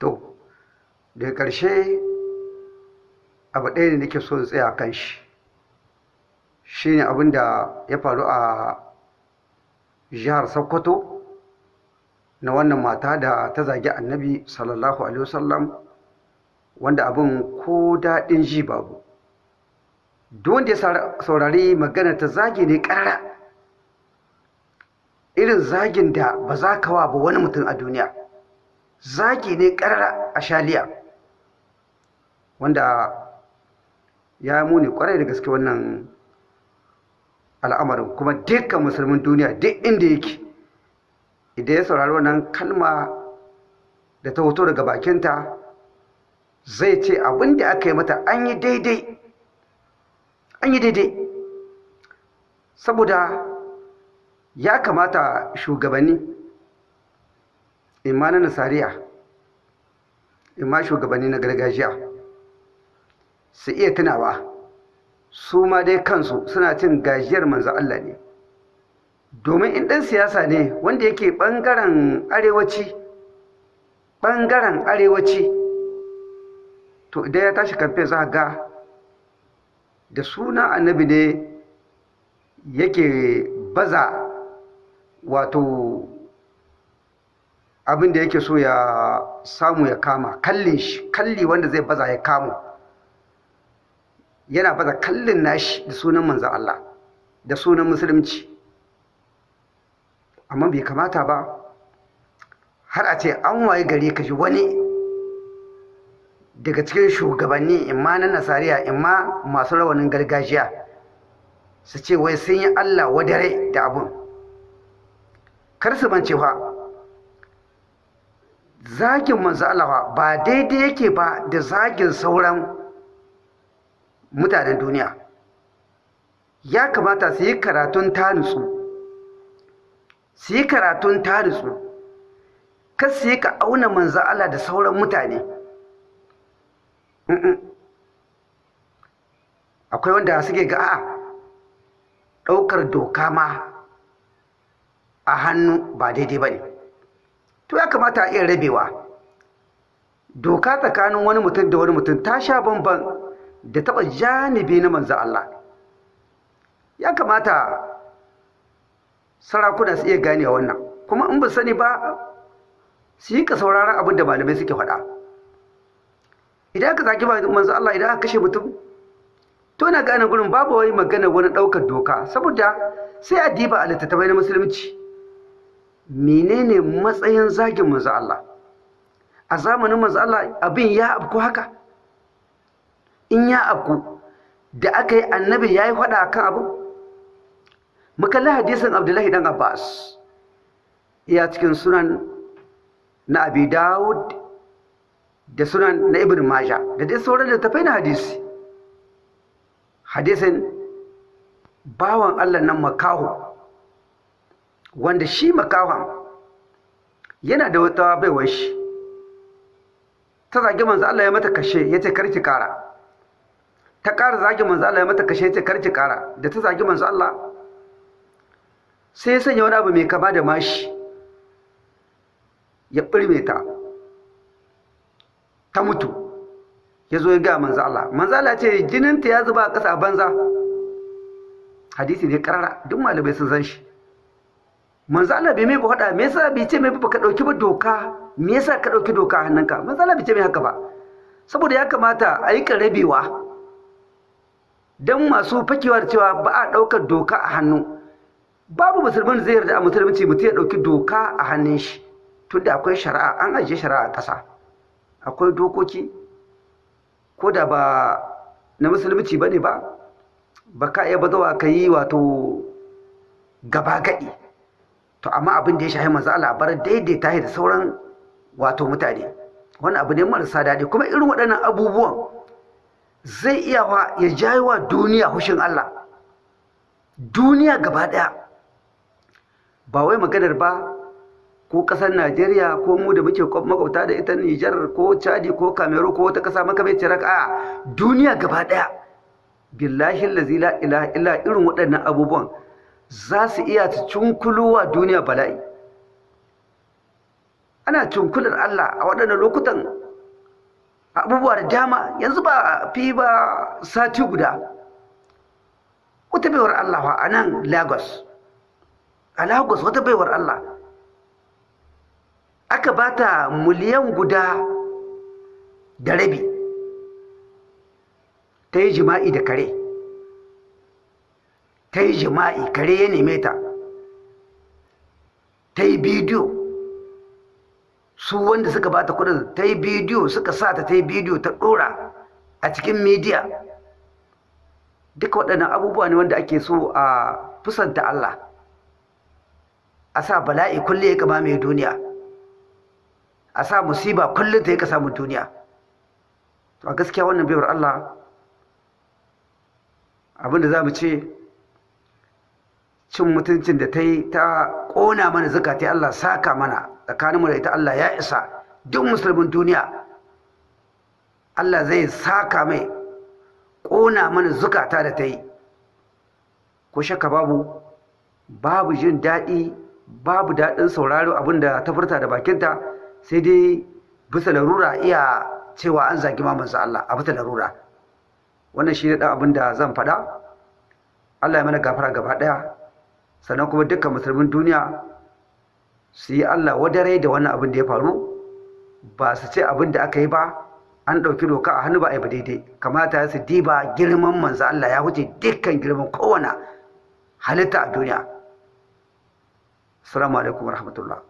to daga ƙarshe abu ɗaya ne nake so tsaya kan shi. Shine abin da ya faru a jihar sokoto na wannan mata da ta zagi annabi sallallahu alaihi wasallam wanda abin ko daɗin ji babu. Duk wanda ya saurari magana ta zagi ne ƙarara. Irin zagin da ba za ka wa ba wani mutum a duniya. Zagi ne ƙarara a shaliya wanda ya muni ƙwarai da gaske wannan al'amarin. Kuma dukkan musulmin duniya duk inda yake idan ya saurari wannan kalma da ta hoto daga bakinta zai ce abin da aka yi mata an yi daidai an yi daidai. Saboda ya kamata shugabanni imma na nasariya imma shugabanni na gargajiya su iya tunawa. Su ma dai kansu suna cin gajiyar manzo Allah ne. Domin in ɗan siyasa ne wanda yake ɓangaren arewaci ɓangaren arewaci to idan ya tashi kamfe za ga da suna annabi ne yake baza wato abin da yake so ya samu ya kama kallin shi kalli wanda zai baza ya kamo. Yana baza kallin nashi da sunan manzan Allah da sunan musulunci. Amma bai kamata ba har a ce an waye gari ka ji wani daga cikin shugabanni imma na nasariya imma masu rawanin gargajiya su ce wai sun yi Allah wadare da abun. Kar su mance fa zagin manzo Allah ba daidai yake ba da zagin sauran mutanen duniya. Ya kamata su yi karatun tanutsu su yi karatun tanutsu kar su yi ka auna manzo Allah da sauran mutane. Akwai wanda suke ga a ɗaukar doka ma a hannu ba daidai ba ne. To ya kamata a iya rabewa. Doka tsakanin wani mutum da wani mutum ta sha bamban da taɓa janibi na manzan Allah. Ya kamata sarakuna su iya gane wannan. Kuma in ba sani ba su yi ka sauraron abin da malamai suke faɗa. Idan aka zaki manzan Allah idan kashe mutum to na gane gurin babu wani magana wani ɗaukar doka. Saboda sai a diba a littattafai na musulunci. Menene matsayin zagin manzo Allah? A zamanin manzo Allah abin ya abku haka? In ya abku da aka yi annabi ya yi faɗa akan abin mukalli hadisin abdullahi dan abbas. Iya cikin sunan na abi dawud da sunan na ibn maja da dai sauran littattafai na hadisi. Hadisin bawan Allah nan makaho. Wanda shi makahon yana da wata baiwar shi. Ta zagi manzo Allah ya mata kashe ya ce karki kara ta kara zagi manzo Allah ya mata kashe ya ce karki kara da ta zagi manzo Allah sai ya sanya wani abu mai kama da mashi ya ɓirme ta. Ta mutu ya zo ya ga manzo Allah. Manzo Allah ce jininta ya zuba a ƙasa banza. Hadisi ne karara duk malamai sun san shi. Manzo Allah bai mai ba hada me yasa bai ce mai ba ka ɗauki ba doka? Me yasa ka ɗauki doka a hannunka? Manzo Allah bai ce mai haka ba. Saboda ya kamata a yi karabewa dan masu fakewa da cewa ba a ɗaukar doka a hannu. Babu musulmin zai yarda a musulunci mutum ya ɗauki doka a hannun shi tunda akwai shari'a an ajiye shari'a a ƙasa. Akwai dokoki ko da ba na musulunci ba ne ba ba ka iya bazawa ka yi wato gaba gaɗi. To amma abin da ya shahi manzo Allah bar daidaita da sauran wato mutane. Wani abu ne marasa daɗi. Kuma irin waɗannan abubuwan zai iya wa ya jawo wa duniya hushin Allah. Duniya gaba ɗaya. Ba wai maganar ba ko ƙasar Najeriya ko mu da muke makwabta da ita Nijar ko Chadi ko Cameroon ko wata ƙasa makamancin a duniya gaba ɗaya. Billahi allazi la ilaha illa irin waɗannan abubuwan. Za su iya cunkulowa duniya bala'i. Ana cunkular Allah a waɗannan lokutan abubuwa da dama. Yanzu ba fi ba sati guda. Wata baiwar Allah a nan Lagos. A Lagos wata baiwar Allah. Aka bata miliyan guda da rabi. Ta yi jima'i da kare. Ta yi jima'i kare ya neme ta. Ta yi bidiyo. Su wanda suka bata kuɗin ta yi bidiyo suka sa ta ta yi bidiyo ta dora a cikin midiya duka waɗannan abubuwa ne wanda ake so a fusanta Allah. A sa bala'i kulle ya kama mai duniya. A sa musiba kullum ta yi ka samun duniya. A gaskiya wannan baiwar Allah abin da za mu ce cin mutuncin da ta yi ta ƙona mana zakati Allah saka mana. Tsakaninmu da ita Allah ya isa. Duk musulmin duniya Allah zai saka mai ƙona mana zukata da ta yi. Ko shakka babu babu jin daɗi babu daɗin sauraro abin da ta furta da bakinta sai dai bisa larura iya cewa an zagi mamansa Allah a bisa larura. Wannan shi ne ɗan abin da zan faɗa. Allah ya mana gafara gaba ɗaya. Sannan kuma dukkan musulmin duniya su yi Allah wadare da wannan abin da ya faru. Ba su ce abin da aka yi ba an ɗauki doka a hannu ba a yi ba daidai. Kamata su diba girman manzo Allah ya wuce dukkan girman kowane halitta a duniya. Assalamu alaikum warahmatullah.